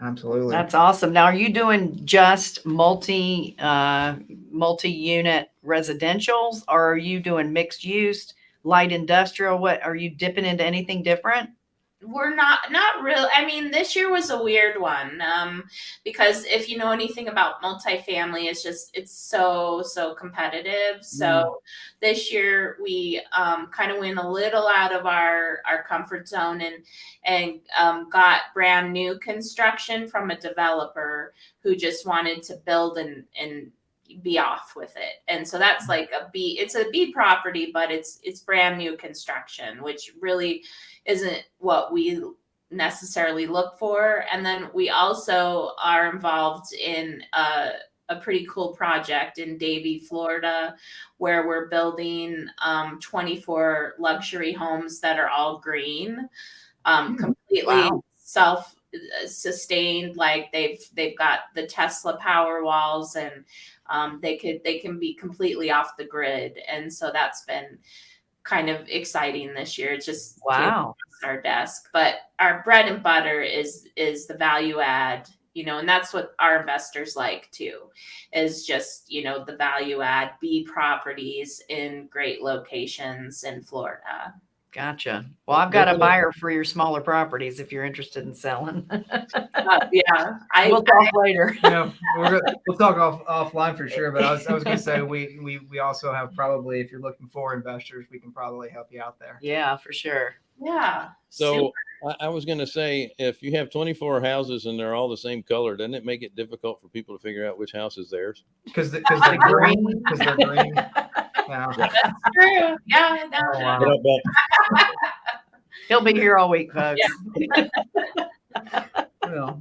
Absolutely. That's awesome. Now, are you doing just multi, uh, multi-unit residentials or are you doing mixed use, light industrial? What, are you dipping into anything different? We're not not real i mean this year was a weird one um because if you know anything about multifamily it's just it's so so competitive. So this year we um kind of went a little out of our our comfort zone and and um, got brand new construction from a developer who just wanted to build and and be off with it and so that's like a b it's a b property but it's it's brand new construction which really isn't what we necessarily look for. And then we also are involved in a, a pretty cool project in Davie, Florida, where we're building um, 24 luxury homes that are all green, um, Hmm, completely wow. self sustained like they've they've got the tesla power walls and um, they could they can be completely off the grid. And so that's been kind of exciting this year it's just Wow. our desk. But our bread and butter is is the value add you know and that's what our investors like too is just you know the value add b properties in great locations in florida Gotcha. Well, I've got a buyer for your smaller properties if you're interested in selling. Uh, yeah i We'll talk later. yeah, we're, we'll talk off offline for sure. But I was, I was gonna say we, we we also have probably if you're looking for investors, we can probably help you out there. Yeah, for sure. yeah So I, I was gonna say, if you have twenty-four houses and they're all the same color, doesn't it make it difficult for people to figure out which house is theirs? Because because they're green. Because they're green. Yeah. That's true. Yeah, no, Oh, wow. But I bet- He'll be here all week, folks. Yeah. Well,